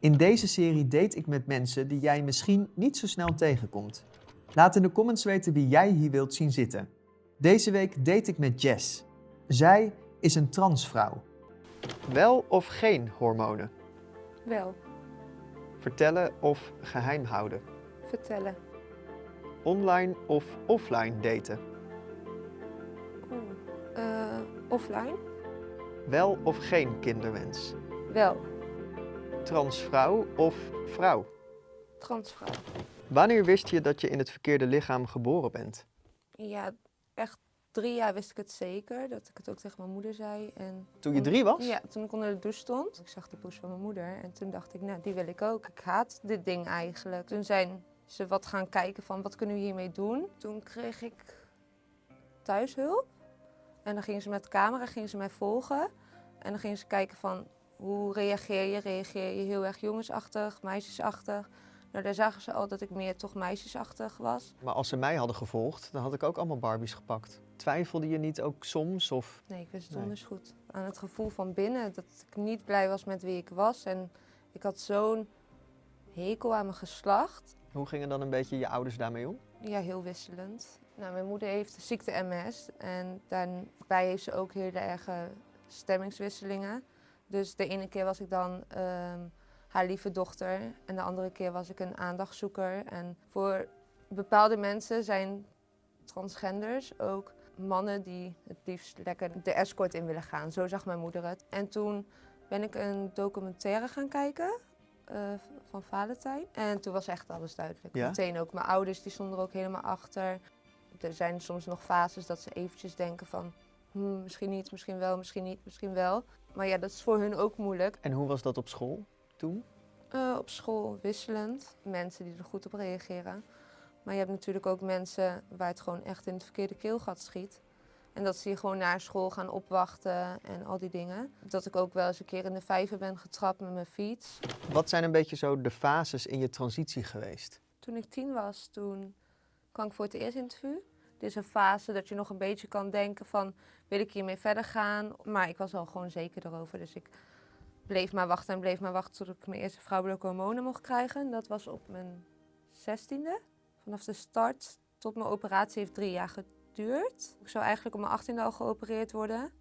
In deze serie date ik met mensen die jij misschien niet zo snel tegenkomt. Laat in de comments weten wie jij hier wilt zien zitten. Deze week date ik met Jess. Zij is een transvrouw. Wel of geen hormonen? Wel, Vertellen of geheim houden? vertellen. Online of offline daten? Oeh. Eh, offline? Wel of geen kinderwens? Wel, Transvrouw of vrouw? transvrouw. Wanneer wist je dat je in het verkeerde lichaam geboren bent? Ja, echt drie jaar wist ik het zeker, dat ik het ook tegen mijn moeder zei. En Toen je drie was? Ja, toen ik onder de douche stond. Ik zag de poes van mijn moeder en toen dacht ik, nou, die wil ik ook. Ik haat dit ding eigenlijk. Toen zijn ze wat gaan kijken van, wat kunnen we hiermee doen? Toen kreeg ik thuishulp. En dan gingen ze met de camera gingen ze mij volgen. En dan gingen ze kijken van, hoe reageer je? Reageer je heel erg jongensachtig, meisjesachtig? Nou, daar zagen ze al dat ik meer toch meisjesachtig was. Maar als ze mij hadden gevolgd, dan had ik ook allemaal Barbies gepakt. Twijfelde je niet ook soms? Of... Nee, ik wist het Nee. goed. Aan het gevoel van binnen, dat ik niet blij was met wie ik was. En ik had zo'n hekel aan mijn geslacht. Hoe gingen dan een beetje je ouders daarmee om? Ja, heel wisselend. Nou, mijn moeder heeft de ziekte MS en daarbij heeft ze ook hele erge stemmingswisselingen. Dus de ene keer was ik dan ehm, haar lieve dochter en de andere keer was ik een aandachtzoeker. En voor bepaalde mensen zijn transgenders ook mannen die het liefst lekker de escort in willen gaan. Zo zag mijn moeder het. En toen ben ik een documentaire gaan kijken eh, van Valentijn. En toen was echt alles duidelijk. Ja? Meteen ook mijn ouders, die stonden er ook helemaal achter. Er zijn soms nog fases dat ze eventjes denken van... "Hmm, misschien niet, misschien wel, misschien niet, misschien wel. Maar ja, dat is voor hun ook moeilijk. En hoe was dat op school toen? Eh, op school wisselend. Mensen die er goed op reageren. Maar je hebt natuurlijk ook mensen waar het gewoon echt in het verkeerde keelgat schiet. En dat ze je gewoon naar school gaan opwachten en al die dingen. Dat ik ook wel eens een keer in de vijver ben getrapt met mijn fiets. Wat zijn een beetje zo de fases in je transitie geweest? Toen ik tien was, toen kwam ik voor het eerst interview. Dit is een fase dat je nog een beetje kan denken van, wil ik hiermee verder gaan? Maar ik was al gewoon zeker erover, dus ik bleef maar wachten en bleef maar wachten tot ik mijn eerste vrouwelijke hormonen mocht krijgen. Dat was op mijn zestiende. Vanaf de start tot mijn operatie heeft drie jaar geduurd. Ik zou eigenlijk op mijn achttiende al geopereerd worden.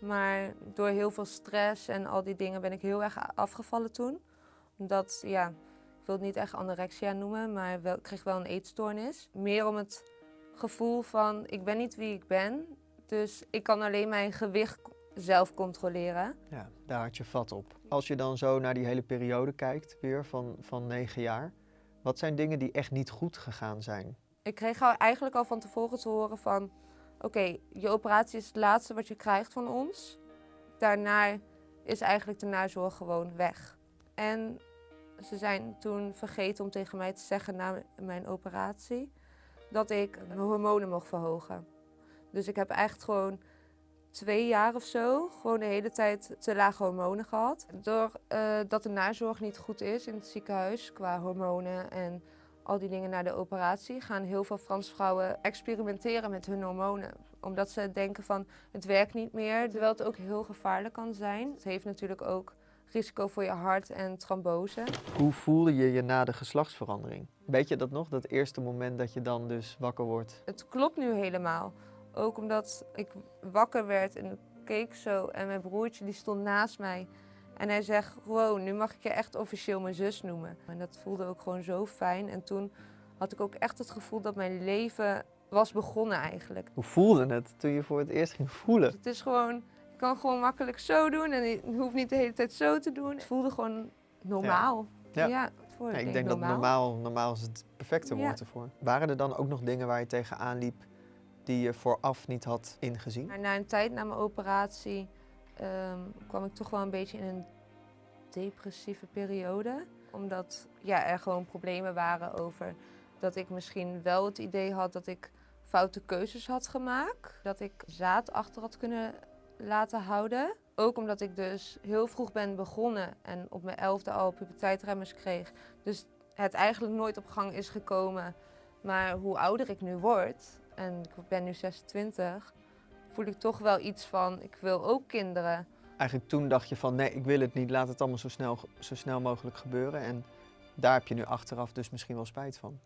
Maar door heel veel stress en al die dingen ben ik heel erg afgevallen toen. Omdat, ja, ik wil het niet echt anorexia noemen, maar wel, ik kreeg wel een eetstoornis. Meer om het gevoel van, ik ben niet wie ik ben. Dus ik kan alleen mijn gewicht zelf controleren. Ja, daar had je vat op. Als je dan zo naar die hele periode kijkt, weer van, van negen jaar. Wat zijn dingen die echt niet goed gegaan zijn? Ik kreeg al, eigenlijk al van tevoren te horen van... Oké, je operatie is het laatste wat je krijgt van ons. Daarna is eigenlijk de nazorg gewoon weg. En ze zijn toen vergeten om tegen mij te zeggen na mijn operatie... dat ik mijn hormonen mocht verhogen. Dus ik heb echt gewoon twee jaar of zo gewoon de hele tijd te lage hormonen gehad. Doordat dat de nazorg niet goed is in het ziekenhuis qua hormonen en al die dingen na de operatie, gaan heel veel transvrouwen experimenteren met hun hormonen. Omdat ze denken van het werkt niet meer, terwijl het ook heel gevaarlijk kan zijn. Het heeft natuurlijk ook risico voor je hart en trombose. Hoe voelde je je na de geslachtsverandering? Weet je dat nog? Dat eerste moment dat je dan dus wakker wordt? Het klopt nu helemaal. Ook omdat ik wakker werd en keek zo en mijn broertje die stond naast mij. En hij zegt, wow, nu mag ik je echt officieel mijn zus noemen. En dat voelde ook gewoon zo fijn. En toen had ik ook echt het gevoel dat mijn leven was begonnen eigenlijk. Hoe voelde het toen je voor het eerst ging voelen? Het is gewoon, kan gewoon makkelijk zo doen en ik hoef niet de hele tijd zo te doen. Het voelde gewoon normaal. Ja. Ja, ik denk denk dat normaal. normaal, is het perfecte Ja. woord ervoor. Waren er dan ook nog dingen waar je tegenaan liep die je vooraf niet had ingezien? Maar na een tijd na mijn operatie ehm, kwam ik toch wel een beetje in een depressieve periode. Omdat ja, er gewoon problemen waren over dat ik misschien wel het idee had dat ik foute keuzes had gemaakt. Dat ik zaad achter had kunnen laten houden. Ook omdat ik dus heel vroeg ben begonnen en op mijn elfde al puberteitremmers kreeg. Dus het eigenlijk nooit op gang is gekomen. Maar hoe ouder ik nu word, en ik ben nu 26, voel ik toch wel iets van, ik wil ook kinderen. eigenlijk toen dacht je van nee, ik wil het niet, laat het allemaal zo snel, zo snel mogelijk gebeuren. En daar heb je nu achteraf dus misschien wel spijt van.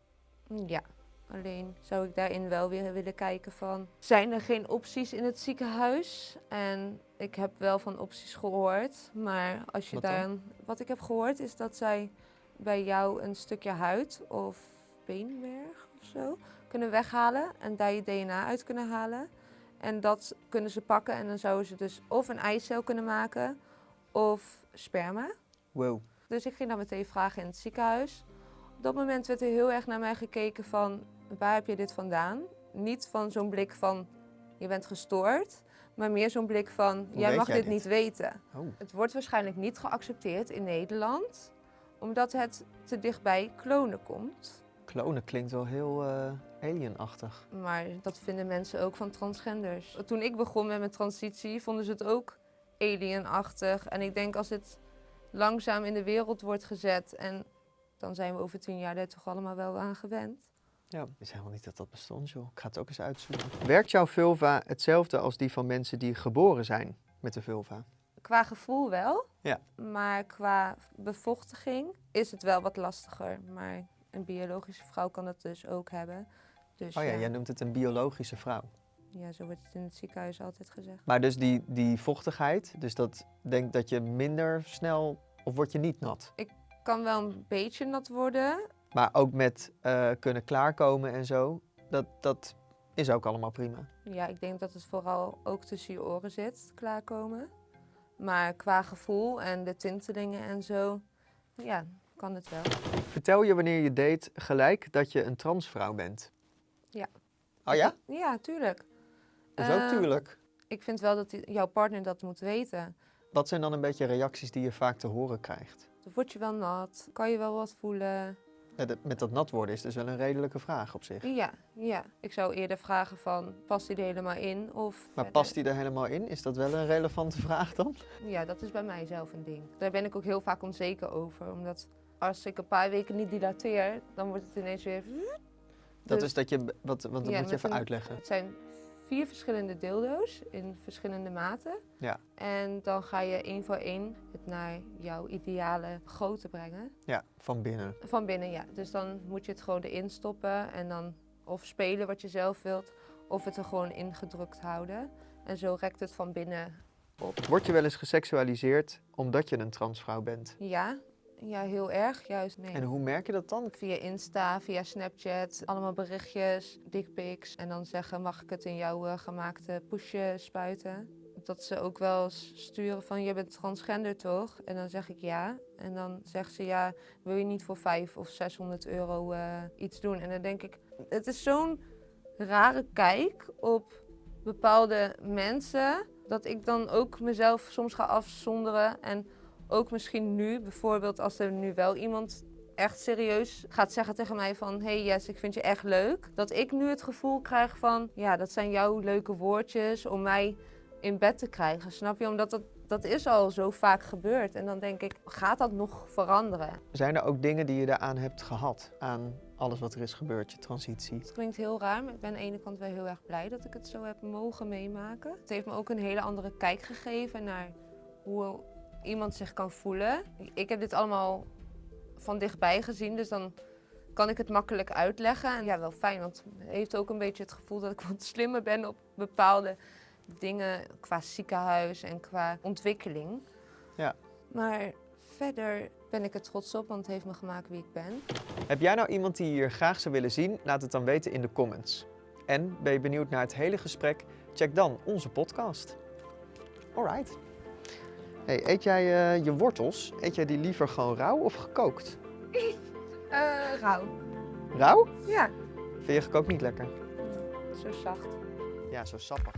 Ja, alleen zou ik daarin wel weer willen kijken van... Zijn er geen opties in het ziekenhuis? En ik heb wel van opties gehoord, maar als je Wat daar... Wat ik heb gehoord is dat zij bij jou een stukje huid of beenmerg of zo kunnen weghalen en daar je DNA uit kunnen halen. En dat kunnen ze pakken en dan zouden ze dus of een eicel kunnen maken of sperma. Wow. Dus ik ging dan meteen vragen in het ziekenhuis. Op dat moment werd er heel erg naar mij gekeken van waar heb je dit vandaan? Niet van zo'n blik van je bent gestoord, maar meer zo'n blik van jij mag jij dit dit? niet weten. Oh. Het wordt waarschijnlijk niet geaccepteerd in Nederland, omdat het te dichtbij klonen komt. Klonen klinkt wel heel eh, alienachtig. Maar dat vinden mensen ook van transgenders. Toen ik begon met mijn transitie, vonden ze het ook alienachtig. En ik denk als het langzaam in de wereld wordt gezet en dan zijn we over tien jaar er toch allemaal wel aan gewend. Ja, ik wist helemaal niet dat dat bestond, joh. Ik ga het ook eens uitzoeken. Werkt jouw vulva hetzelfde als die van mensen die geboren zijn met de vulva? Qua gevoel wel, Ja. maar qua bevochtiging is het wel wat lastiger. Maar een biologische vrouw kan het dus ook hebben. Dus Oh ja, ja, jij noemt het een biologische vrouw. ja, zo wordt het in het ziekenhuis altijd gezegd. Maar dus die, die vochtigheid, dus dat denkt dat je minder snel, of word je niet nat? Kan wel een beetje nat worden, Maar ook met eh, kunnen klaarkomen en zo, dat, dat is ook allemaal prima. Ja, ik denk dat het vooral ook tussen je oren zit, klaarkomen. Maar qua gevoel en de tintelingen en zo, ja, kan het wel. Vertel je wanneer je date gelijk dat je een transvrouw bent? Ja. Oh ja? Ja, tuurlijk. Dat is ook Eh, tuurlijk. Ik vind wel dat jouw partner dat moet weten. Wat zijn dan een beetje reacties die je vaak te horen krijgt? Dan word je wel nat, kan je wel wat voelen. Met dat nat worden is dus wel een redelijke vraag op zich. Ja, ja. Ik zou eerder vragen van, past die er helemaal in? Of Maar past die er helemaal in? Is dat wel een relevante vraag dan? Ja, dat is bij mij zelf een ding. Daar ben ik ook heel vaak onzeker over. Omdat als ik een paar weken niet dilateer, dan wordt het ineens weer... Dat Dus- is dat je, wat, want dat Ja, moet je even een- uitleggen. Het zijn vier verschillende dildo's in verschillende maten. Ja. En dan ga je één voor één het naar jouw ideale grootte brengen. Ja, van binnen. Van binnen, ja. Dus dan moet je het gewoon erin stoppen en dan of spelen wat je zelf wilt, of het er gewoon ingedrukt houden. En zo rekt het van binnen op. Word je wel eens geseksualiseerd omdat je een transvrouw bent? Ja, ja heel erg. Juist, nee. En hoe merk je dat dan? Via Insta, via Snapchat, allemaal berichtjes, dickpics. En dan zeggen, mag ik het in jouw eh, gemaakte poesje spuiten? Dat ze ook wel sturen van, je bent transgender toch? En dan zeg ik ja. En dan zegt ze, ja, wil je niet voor 5 of 600 euro eh, iets doen? En dan denk ik, het is zo'n rare kijk op bepaalde mensen... dat ik dan ook mezelf soms ga afzonderen. En ook misschien nu, bijvoorbeeld als er nu wel iemand echt serieus gaat zeggen tegen mij van... hey Jess, ik vind je echt leuk. Dat ik nu het gevoel krijg van... ja, dat zijn jouw leuke woordjes om mij in bed te krijgen. Snap je? Omdat dat, dat is al zo vaak gebeurd. En dan denk ik, gaat dat nog veranderen? Zijn er ook dingen die je daaraan hebt gehad? Aan alles wat er is gebeurd, je transitie? Het klinkt heel raar, maar ik ben aan de ene kant wel heel erg blij dat ik het zo heb mogen meemaken. Het heeft me ook een hele andere kijk gegeven naar hoe iemand zich kan voelen. Ik heb dit allemaal van dichtbij gezien, dus dan kan ik het makkelijk uitleggen. En ja, wel fijn, want het heeft ook een beetje het gevoel dat ik wat slimmer ben op bepaalde dingen qua ziekenhuis en qua ontwikkeling. Ja. Maar verder ben ik er trots op, want het heeft me gemaakt wie ik ben. Heb jij nou iemand die je hier graag zou willen zien? Laat het dan weten in de comments. En ben je benieuwd naar het hele gesprek? Check dan onze podcast. Alright. Hey, eet jij eh, je wortels? Eet jij die liever gewoon rauw of gekookt? Eh, rauw. Rauw? Ja, Vind je gekookt niet lekker? zo zacht. Ja, zo sappig.